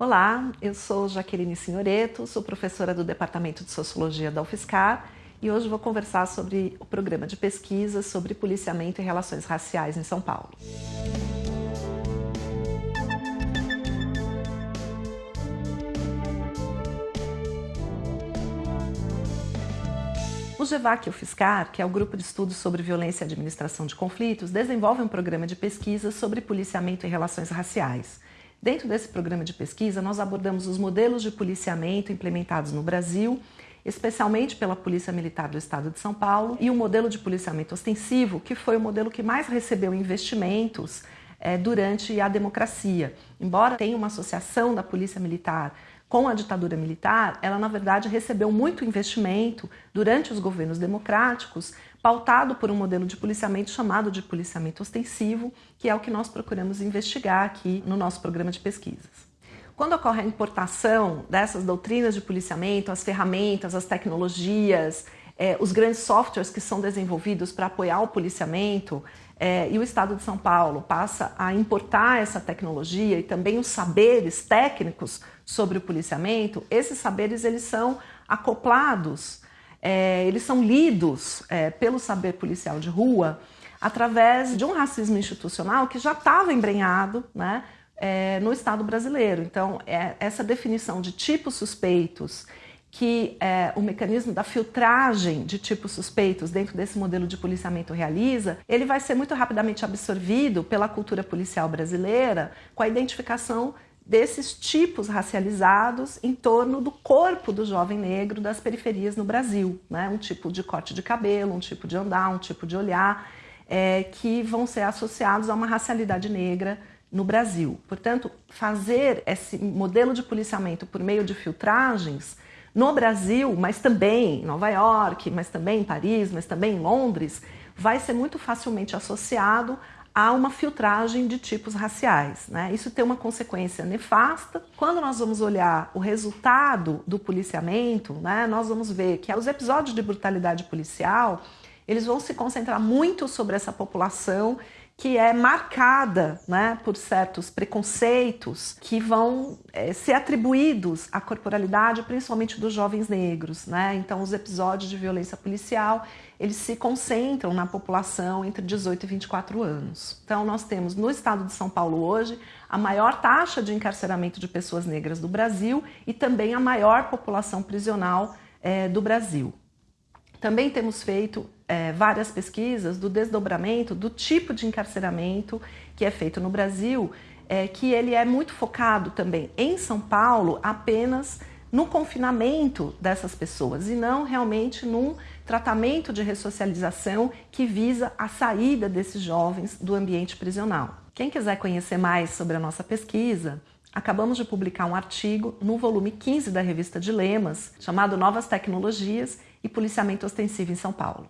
Olá, eu sou Jaqueline Signoreto, sou professora do Departamento de Sociologia da UFSCar e hoje vou conversar sobre o programa de pesquisa sobre policiamento e relações raciais em São Paulo. O GEVAC o FISCAR, que é o Grupo de Estudos sobre Violência e Administração de Conflitos, desenvolve um programa de pesquisa sobre policiamento e relações raciais. Dentro desse programa de pesquisa, nós abordamos os modelos de policiamento implementados no Brasil, especialmente pela Polícia Militar do Estado de São Paulo, e o modelo de policiamento ostensivo, que foi o modelo que mais recebeu investimentos é, durante a democracia. Embora tenha uma associação da Polícia Militar com a ditadura militar, ela na verdade recebeu muito investimento durante os governos democráticos, pautado por um modelo de policiamento chamado de policiamento ostensivo, que é o que nós procuramos investigar aqui no nosso programa de pesquisas. Quando ocorre a importação dessas doutrinas de policiamento, as ferramentas, as tecnologias, eh, os grandes softwares que são desenvolvidos para apoiar o policiamento, é, e o Estado de São Paulo passa a importar essa tecnologia e também os saberes técnicos sobre o policiamento, esses saberes eles são acoplados, é, eles são lidos é, pelo saber policial de rua através de um racismo institucional que já estava embrenhado né, é, no Estado brasileiro. Então, é, essa definição de tipos suspeitos que é, o mecanismo da filtragem de tipos suspeitos dentro desse modelo de policiamento realiza, ele vai ser muito rapidamente absorvido pela cultura policial brasileira com a identificação desses tipos racializados em torno do corpo do jovem negro das periferias no Brasil, né? um tipo de corte de cabelo, um tipo de andar, um tipo de olhar, é, que vão ser associados a uma racialidade negra no Brasil. Portanto, fazer esse modelo de policiamento por meio de filtragens no Brasil, mas também em Nova York, mas também em Paris, mas também em Londres, vai ser muito facilmente associado a uma filtragem de tipos raciais. Né? Isso tem uma consequência nefasta. Quando nós vamos olhar o resultado do policiamento, né, nós vamos ver que os episódios de brutalidade policial eles vão se concentrar muito sobre essa população que é marcada né, por certos preconceitos que vão é, ser atribuídos à corporalidade, principalmente dos jovens negros. Né? Então, os episódios de violência policial eles se concentram na população entre 18 e 24 anos. Então, nós temos no estado de São Paulo hoje a maior taxa de encarceramento de pessoas negras do Brasil e também a maior população prisional é, do Brasil. Também temos feito é, várias pesquisas do desdobramento do tipo de encarceramento que é feito no Brasil, é, que ele é muito focado também em São Paulo apenas no confinamento dessas pessoas e não realmente num tratamento de ressocialização que visa a saída desses jovens do ambiente prisional. Quem quiser conhecer mais sobre a nossa pesquisa, acabamos de publicar um artigo no volume 15 da revista Dilemas, chamado Novas Tecnologias e Policiamento Ostensivo em São Paulo.